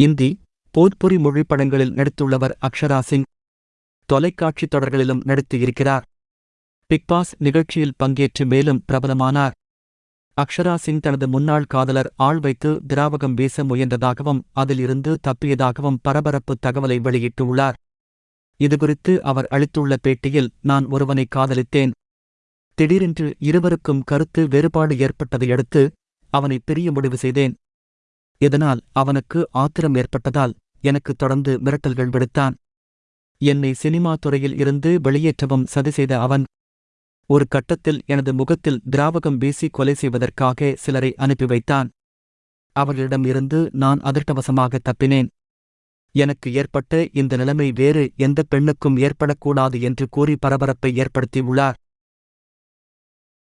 இந்தி போத்புரி மொழி படங்களில் நடித்துள்ளவர் அக்ஷரா சிங் தொலைக்காட்சித் தொடர்களிலும் நடித்து பிக்பாஸ் நிகழ்ச்சியில் பங்கேற்று மேலும் பிரபலமானார். அக்ஷரா சிங் தனது முன்னாள் காதலர் ஆள் வைத்து திராவகம் வீச முயன்றதாகவும் அதிலிருந்து தப்பியதாகவும் பரபரப்பு தகவலை வெளியிட்டுள்ளார். இதுகுறித்து அவர் அளித்துள்ள பேட்டியில் நான் ஒருவனை காதலித்தேன். திடீரென்று இருவருக்கும் கருத்து வேறுபாடு ஏற்பட்டதையடுத்து அவனை பிரிய முடிவு செய்தேன். இதனால் அவனுக்கு ஆத்திரம் ஏற்பட்டதால் எனக்கு தொடர்ந்து மிரட்டல்கள் விடுத்தான். என்னை சினிமா துறையில் இருந்து வெளியேற்றவும் சதி செய்த அவன் ஒரு கட்டத்தில் எனது முகத்தில் திராவகம் வீசி கொலை செய்வதற்காக சிலரை அனுப்பி வைத்தான். அவர்களிடம் இருந்து நான் அதிர்ஷ்டவசமாக தப்பினேன். எனக்கு ஏற்பட்ட இந்த நிலைமை வேறு எந்த பெண்ணுக்கும் ஏற்படக்கூடாது என்று கூறி பரபரப்பை ஏற்படுத்தியுள்ளார்